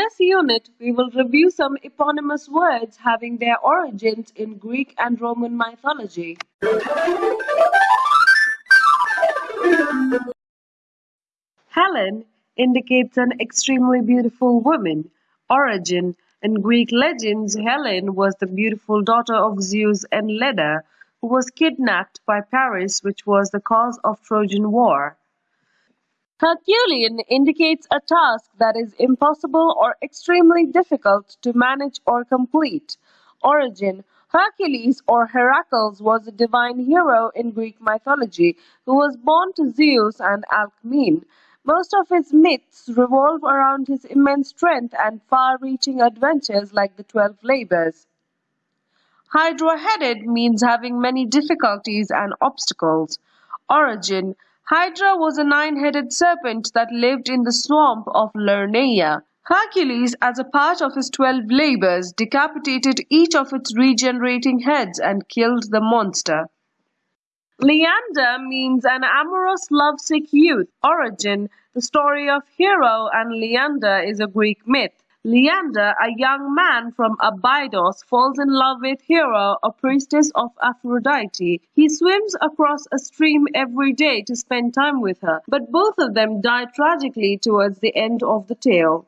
this unit, we will review some eponymous words having their origins in Greek and Roman mythology. Helen indicates an extremely beautiful woman. Origin In Greek legends, Helen was the beautiful daughter of Zeus and Leda, who was kidnapped by Paris, which was the cause of Trojan War. Herculean indicates a task that is impossible or extremely difficult to manage or complete. Origin Hercules or Heracles was a divine hero in Greek mythology who was born to Zeus and Alcmene. Most of his myths revolve around his immense strength and far-reaching adventures like the Twelve Labors. Hydra-headed means having many difficulties and obstacles. Origin Hydra was a nine-headed serpent that lived in the swamp of Lernaea. Hercules, as a part of his twelve labors, decapitated each of its regenerating heads and killed the monster. Leander means an amorous lovesick youth. Origin The story of Hero and Leander is a Greek myth. Leander, a young man from Abydos, falls in love with Hero, a priestess of Aphrodite. He swims across a stream every day to spend time with her, but both of them die tragically towards the end of the tale.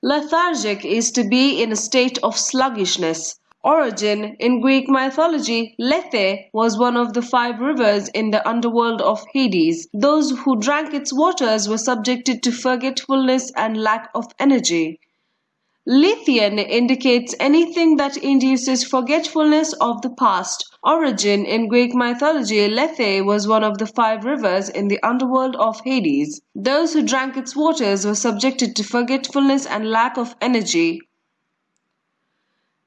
Lethargic is to be in a state of sluggishness. Origin In Greek mythology, Lethe was one of the five rivers in the underworld of Hades. Those who drank its waters were subjected to forgetfulness and lack of energy. Lethean indicates anything that induces forgetfulness of the past. Origin In Greek mythology, Lethe was one of the five rivers in the underworld of Hades. Those who drank its waters were subjected to forgetfulness and lack of energy.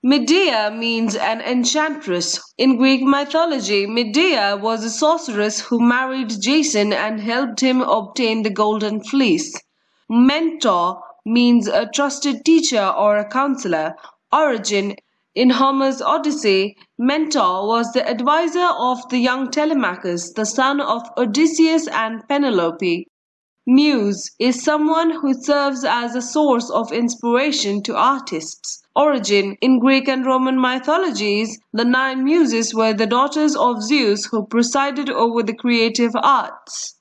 Medea means an enchantress. In Greek mythology, Medea was a sorceress who married Jason and helped him obtain the golden fleece. Mentor means a trusted teacher or a counselor. Origin in Homer's Odyssey, Mentor was the advisor of the young Telemachus, the son of Odysseus and Penelope. Muse is someone who serves as a source of inspiration to artists. Origin In Greek and Roman mythologies, the nine muses were the daughters of Zeus who presided over the creative arts.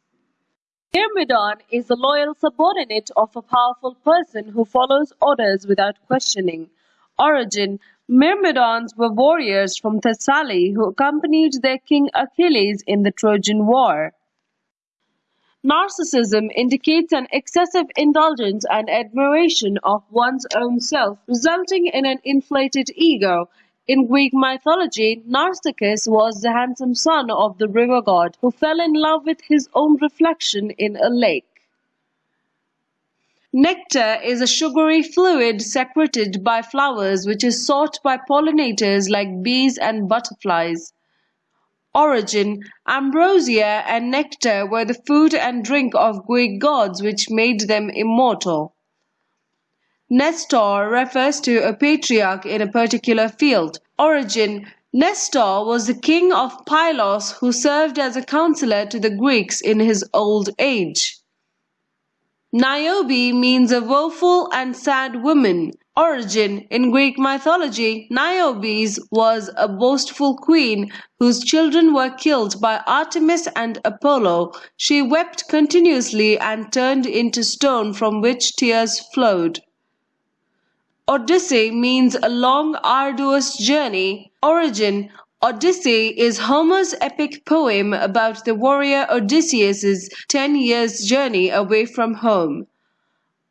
Myrmidon is the loyal subordinate of a powerful person who follows orders without questioning. Origin Myrmidons were warriors from Thessaly who accompanied their king Achilles in the Trojan War. Narcissism indicates an excessive indulgence and admiration of one's own self, resulting in an inflated ego. In Greek mythology, Narcissus was the handsome son of the river god who fell in love with his own reflection in a lake. Nectar is a sugary fluid secreted by flowers which is sought by pollinators like bees and butterflies. Origin Ambrosia and nectar were the food and drink of Greek gods which made them immortal. Nestor refers to a patriarch in a particular field. Origin Nestor was the king of Pylos who served as a counselor to the Greeks in his old age. Niobe means a woeful and sad woman. Origin In Greek mythology, Niobe was a boastful queen whose children were killed by Artemis and Apollo. She wept continuously and turned into stone from which tears flowed. Odyssey means a long, arduous journey. Origin Odyssey is Homer's epic poem about the warrior Odysseus' 10 years journey away from home.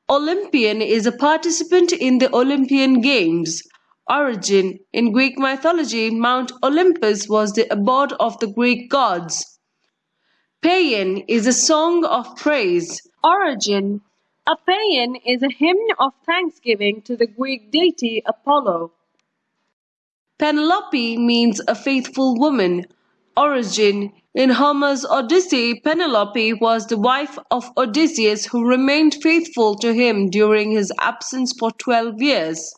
Olympian is a participant in the Olympian Games. Origin In Greek mythology, Mount Olympus was the abode of the Greek gods. Paean is a song of praise. Origin A paean is a hymn of thanksgiving to the Greek deity Apollo. Penelope means a faithful woman. Origin In Homer's Odyssey, Penelope was the wife of Odysseus who remained faithful to him during his absence for 12 years.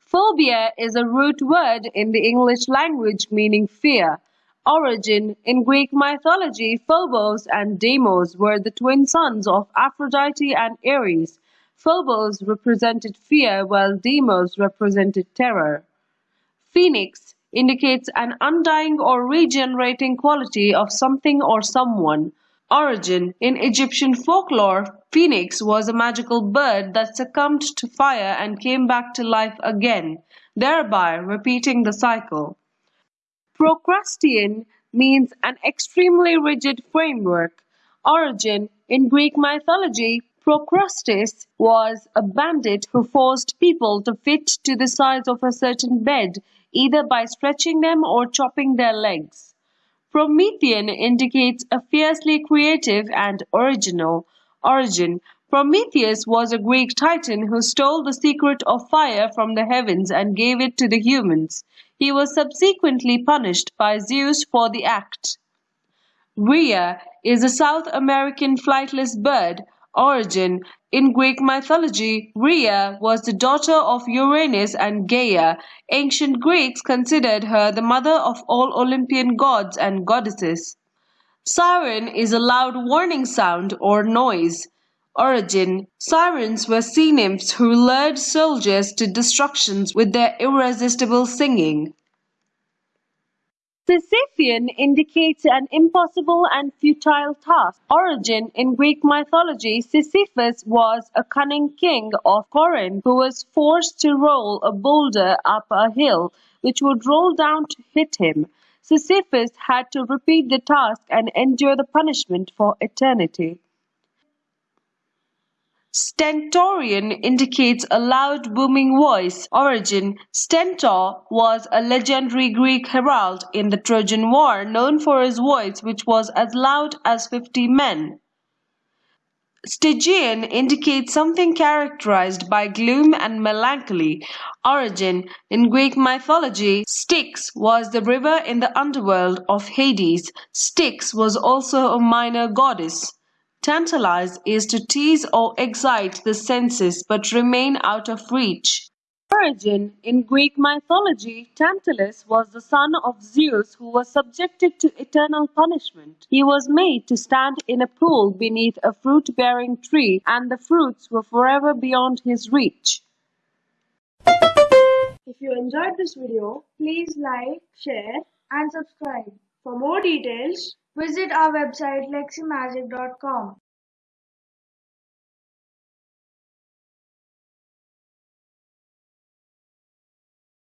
Phobia is a root word in the English language meaning fear. Origin In Greek mythology, Phobos and Deimos were the twin sons of Aphrodite and Ares. Phobos represented fear while Deimos represented terror. Phoenix indicates an undying or regenerating quality of something or someone. Origin In Egyptian folklore, Phoenix was a magical bird that succumbed to fire and came back to life again, thereby repeating the cycle. Procrustean means an extremely rigid framework. Origin In Greek mythology, Procrustes was a bandit who forced people to fit to the size of a certain bed, either by stretching them or chopping their legs. Promethean indicates a fiercely creative and original origin. Prometheus was a Greek titan who stole the secret of fire from the heavens and gave it to the humans. He was subsequently punished by Zeus for the act. Rhea is a South American flightless bird. Origin In Greek mythology, Rhea was the daughter of Uranus and Gaia. Ancient Greeks considered her the mother of all Olympian gods and goddesses. Siren is a loud warning sound or noise. Origin Sirens were sea nymphs who lured soldiers to destruction with their irresistible singing. Sisyphean indicates an impossible and futile task. Origin In Greek mythology, Sisyphus was a cunning king of Corinth who was forced to roll a boulder up a hill, which would roll down to hit him. Sisyphus had to repeat the task and endure the punishment for eternity. Stentorian indicates a loud booming voice. Origin Stentor was a legendary Greek herald in the Trojan War known for his voice which was as loud as fifty men. Stygian indicates something characterized by gloom and melancholy. Origin In Greek mythology, Styx was the river in the underworld of Hades. Styx was also a minor goddess. Tantalize is to tease or excite the senses but remain out of reach. Origin In Greek mythology, Tantalus was the son of Zeus who was subjected to eternal punishment. He was made to stand in a pool beneath a fruit bearing tree, and the fruits were forever beyond his reach. If you enjoyed this video, please like, share, and subscribe. For more details, visit our website leximagic.com.